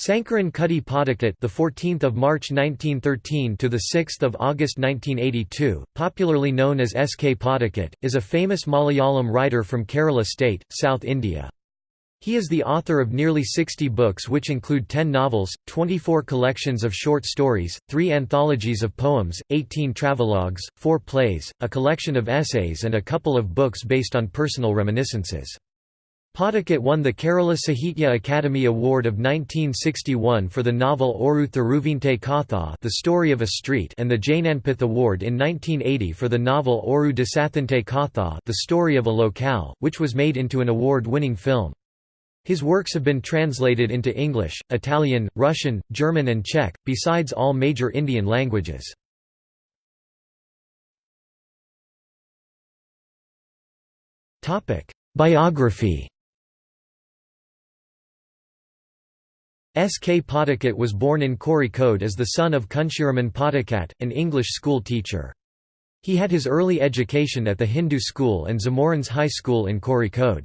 Sankaran Kutty Pottekkatt, the 14th of March 1913 to the 6th of August 1982, popularly known as S. K. Pottekkatt, is a famous Malayalam writer from Kerala state, South India. He is the author of nearly 60 books which include 10 novels, 24 collections of short stories, 3 anthologies of poems, 18 travelogues, 4 plays, a collection of essays and a couple of books based on personal reminiscences. Pottekkatt won the Kerala Sahitya Academy Award of 1961 for the novel Oru Theruvinte Katha The Story of a Street and the Jnanpith Award in 1980 for the novel Oru Desathinte Katha The Story of a Locale, which was made into an award-winning film. His works have been translated into English, Italian, Russian, German and Czech, besides all major Indian languages. Biography S. K. Pottekkatt was born in Kozhikode as the son of Kunjiraman Pottekkatt, an English school teacher. He had his early education at the Hindu school and Zamorins High School in Kozhikode.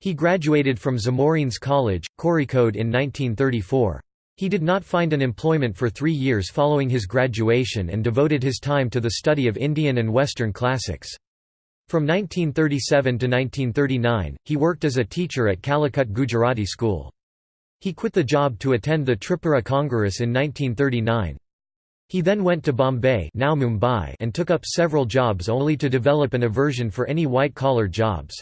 He graduated from Zamorins College, Kozhikode in 1934. He did not find an employment for three years following his graduation and devoted his time to the study of Indian and Western classics. From 1937 to 1939, he worked as a teacher at Calicut Gujarati School. He quit the job to attend the Tripura Congress in 1939. He then went to Bombay now Mumbai and took up several jobs only to develop an aversion for any white-collar jobs.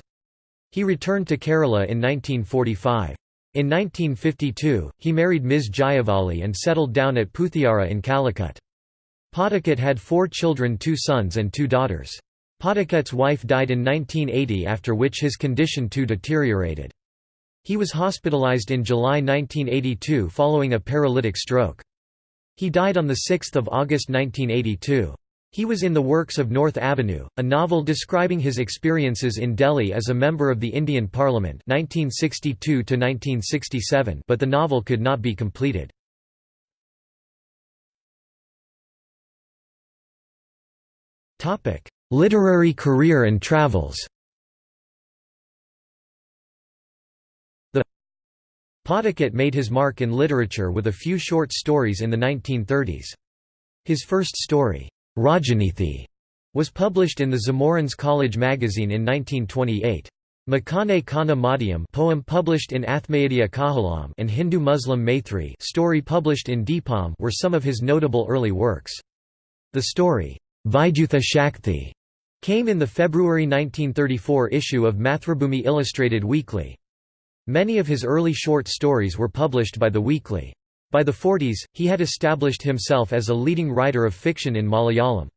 He returned to Kerala in 1945. In 1952, he married Ms. Jayavali and settled down at Puthiara in Calicut. Pottekkatt had four children two sons and two daughters. Pottekkatt's wife died in 1980 after which his condition too deteriorated. He was hospitalized in July 1982 following a paralytic stroke. He died on 6 August 1982. He was in the works of North Avenue, a novel describing his experiences in Delhi as a member of the Indian Parliament 1962 but the novel could not be completed. Literary career and travels Pottekkatt made his mark in literature with a few short stories in the 1930s. His first story, Rajanithi, was published in the Zamorins College magazine in 1928. Makane Kana Madhyam poem published in Athmayadya Kahalam and Hindu Muslim Maithri story published in Deepam were some of his notable early works. The story, Vaidutha Shakthi, came in the February 1934 issue of Mathrubhumi Illustrated Weekly. Many of his early short stories were published by the weekly. By the 40s, he had established himself as a leading writer of fiction in Malayalam.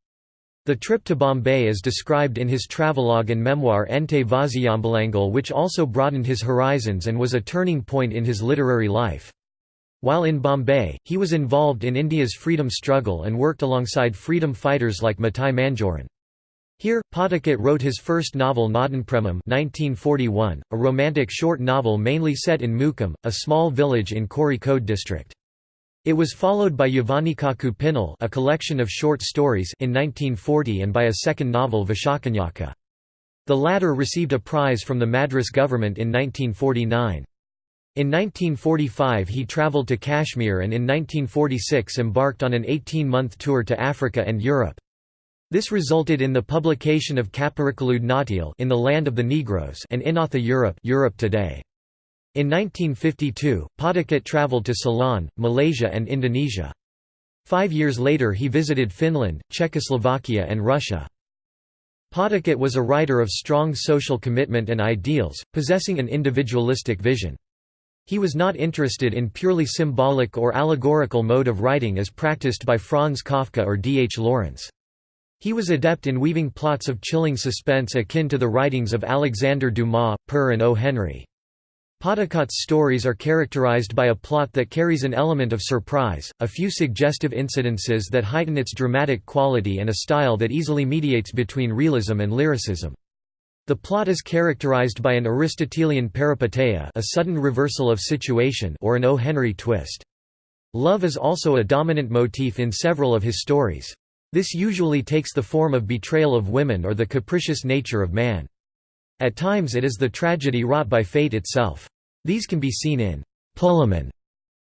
The trip to Bombay is described in his travelogue and memoir Ente Vaziyambalangal which also broadened his horizons and was a turning point in his literary life. While in Bombay, he was involved in India's freedom struggle and worked alongside freedom fighters like Mathai Manjooran. Here, Pottekkatt wrote his first novel Nadanpremam 1941, a romantic short novel mainly set in Mukam, a small village in Kozhikode district. It was followed by Yavanikaku Pinnal a collection of short stories in 1940 and by a second novel Vishakanyaka. The latter received a prize from the Madras government in 1949. In 1945 he travelled to Kashmir and in 1946 embarked on an 18-month tour to Africa and Europe. This resulted in the publication of Kappirikkalood Nattil in the Land of the Negroes and Inatha Europe, Europe Today. In 1952, Pottekkatt travelled to Ceylon, Malaysia and Indonesia. Five years later he visited Finland, Czechoslovakia and Russia. Pottekkatt was a writer of strong social commitment and ideals, possessing an individualistic vision. He was not interested in purely symbolic or allegorical mode of writing as practiced by Franz Kafka or D. H. Lawrence. He was adept in weaving plots of chilling suspense akin to the writings of Alexander Dumas, Per and O. Henry. Pottekkatt's stories are characterized by a plot that carries an element of surprise, a few suggestive incidences that heighten its dramatic quality and a style that easily mediates between realism and lyricism. The plot is characterized by an Aristotelian peripeteia a sudden reversal of situation or an O. Henry twist. Love is also a dominant motif in several of his stories. This usually takes the form of betrayal of women or the capricious nature of man. At times it is the tragedy wrought by fate itself. These can be seen in Pulaman,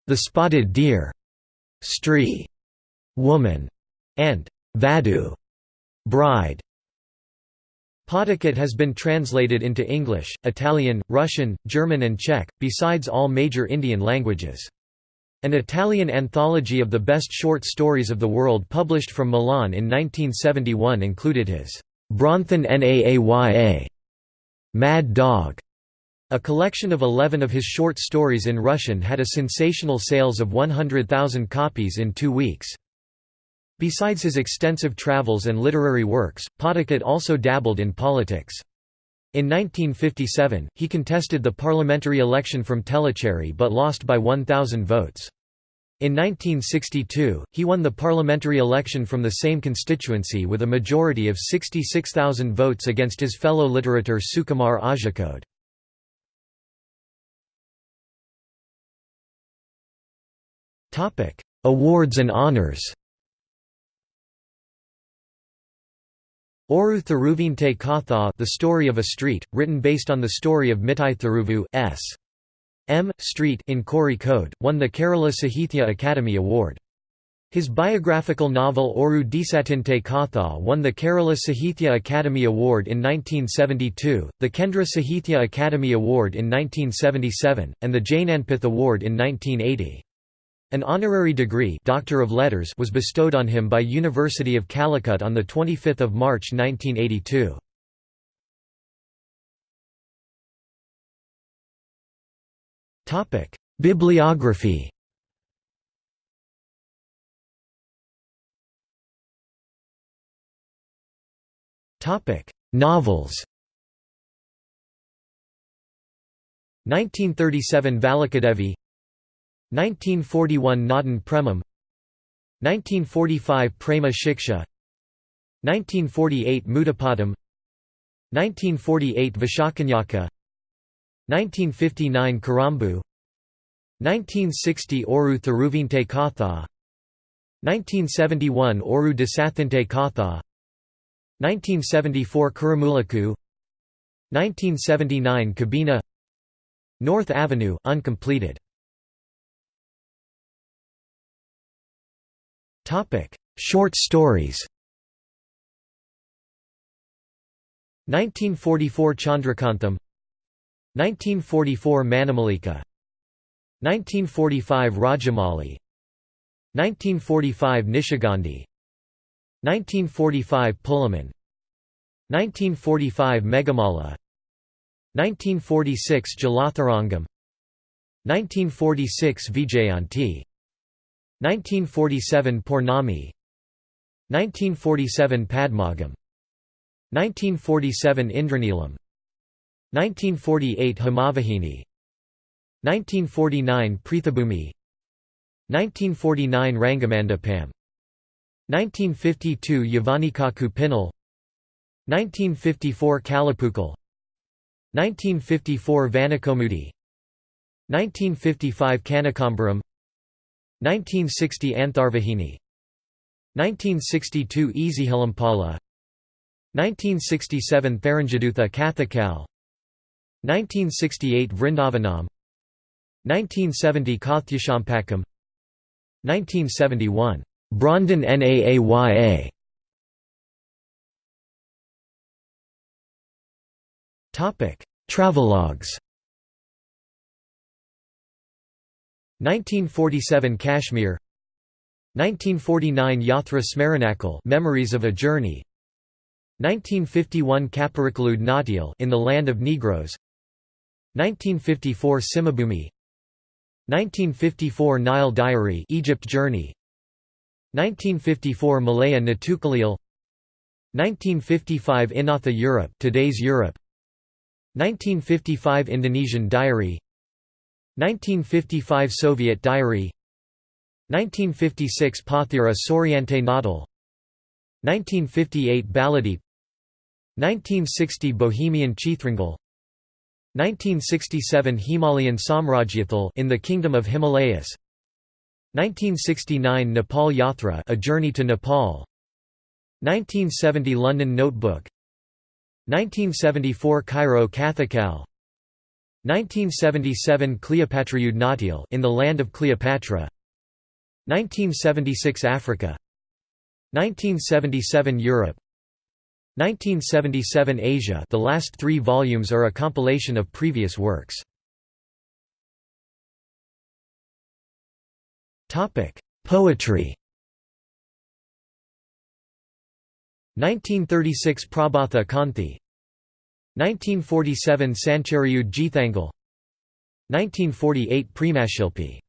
The Spotted Deer, Stree, Woman, and Vadu, Bride. Pottekkatt has been translated into English, Italian, Russian, German and Czech, besides all major Indian languages. An Italian anthology of the best short stories of the world published from Milan in 1971 included his Bronthon Naaya Mad Dog. A collection of 11 of his short stories in Russian had a sensational sales of 100,000 copies in two weeks. Besides his extensive travels and literary works, Pottekkatt also dabbled in politics. In 1957, he contested the parliamentary election from Tellicherry but lost by 1,000 votes. In 1962, he won the parliamentary election from the same constituency with a majority of 66,000 votes against his fellow literator Sukumar Azhikode. Awards and honors Oru Theruvinte Katha The Story of a Street, written based on the story of Mittai Theruvu S. M. Street in Kozhikode, won the Kerala Sahithya Academy Award. His biographical novel Oru Desathinte Katha won the Kerala Sahithya Academy Award in 1972, the Kendra Sahithya Academy Award in 1977, and the Jnanpith Award in 1980. An honorary degree Doctor of Letters was bestowed on him by University of Calicut on 25 March 1982. Bibliography Novels 1937 Valakadevi 1941 Nadan Premam 1945 Prema Shiksha 1948 Mudapadam 1948 Vishakanyaka 1959 Karambu 1960 Oru Theruvinte Katha 1971 Oru Desathinte Katha 1974 Kuramulaku 1979 Kabina North Avenue uncompleted Short stories 1944 Chandrakantham 1944 Manamalika 1945 Rajamali 1945 Nishigandhi 1945 Pullaman 1945 Megamala 1946 Jalatharangam 1946 Vijayanti 1947 Purnami. 1947 Padmagam. 1947 Indraneelam 1948 Himavahini 1949 Prithabhumi. 1949 Rangamandapam. 1952 Yavanikaku Pinal 1954 Kalapukal. 1954 Vanakomudi. 1955 Kanakambaram 1960 Antharvahini. 1962 Easyhilimpala 1967 Tharanjadutha Kathakal. 1968 Vrindavanam. 1970 Kathyashampakam 1971 Brondon Naaya. Travelogues 1947 Kashmir 1949 Yatra Smaranakal Memories of a Journey 1951 Kaparikalude Natyal In the Land of Negroes 1954 Simabhumi 1954 Nile Diary Egypt Journey 1954 Malaya Natukalil 1955 Inatha Europe today's Europe 1955 Indonesian Diary 1955 Soviet Diary 1956 Pathira Soriente Nadal 1958 Baladeep 1960 Bohemian Chithrangal 1967 Himalayan Samrajyathal in the Kingdom of Himalayas 1969 Nepal Yatra A Journey to Nepal 1970 London Notebook 1974 Cairo Kathakal 1977 Cleopatraude Nautiel in the land of Cleopatra. 1976 Africa. 1977 Europe. 1977 Asia. The last three volumes are a compilation of previous works. Poetry. 1936 Prabhatha Kanthi 1947 Sanchariud Geethangal 1948 Premashilpi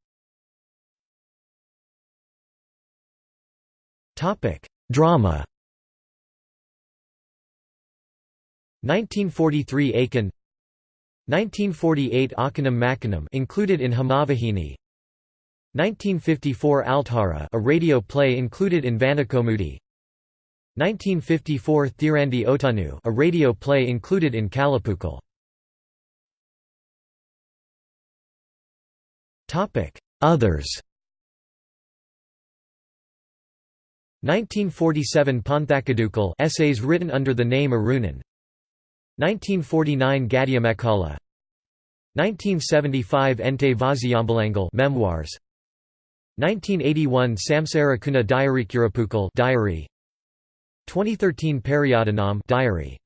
Topic: Drama. 1943 Akan 1948 Akanam Makanam included in Himavahini. 1954 Althara a radio play included in Vanakomudi 1954 Thirandi Otanu a radio play included in Kalapukal Others. 1947 Panthakadukal essays written under the name Arunan. 1949 Gadiamekala 1975 Ente Vaziyambalangal Memoirs. 1981 Samsara Kuna Diary Kurapukal Diary 2013 Periyadhanam Diary